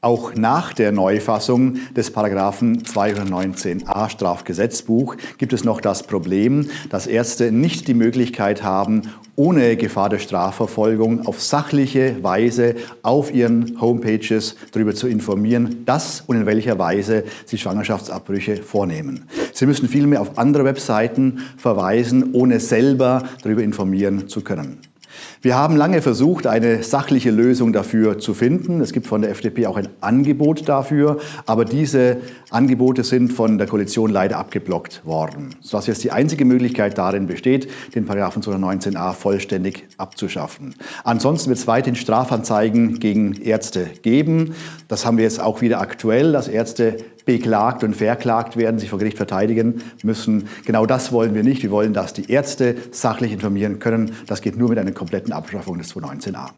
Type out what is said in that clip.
Auch nach der Neufassung des Paragraphen 219a Strafgesetzbuch gibt es noch das Problem, dass Ärzte nicht die Möglichkeit haben, ohne Gefahr der Strafverfolgung auf sachliche Weise auf ihren Homepages darüber zu informieren, dass und in welcher Weise sie Schwangerschaftsabbrüche vornehmen. Sie müssen vielmehr auf andere Webseiten verweisen, ohne selber darüber informieren zu können. Wir haben lange versucht, eine sachliche Lösung dafür zu finden. Es gibt von der FDP auch ein Angebot dafür, aber diese Angebote sind von der Koalition leider abgeblockt worden, sodass jetzt die einzige Möglichkeit darin besteht, den Paragraphen 219a vollständig abzuschaffen. Ansonsten wird es weiterhin Strafanzeigen gegen Ärzte geben. Das haben wir jetzt auch wieder aktuell, dass Ärzte beklagt und verklagt werden, sich vor Gericht verteidigen müssen. Genau das wollen wir nicht. Wir wollen, dass die Ärzte sachlich informieren können. Das geht nur mit einer kompletten Abschaffung des 219a.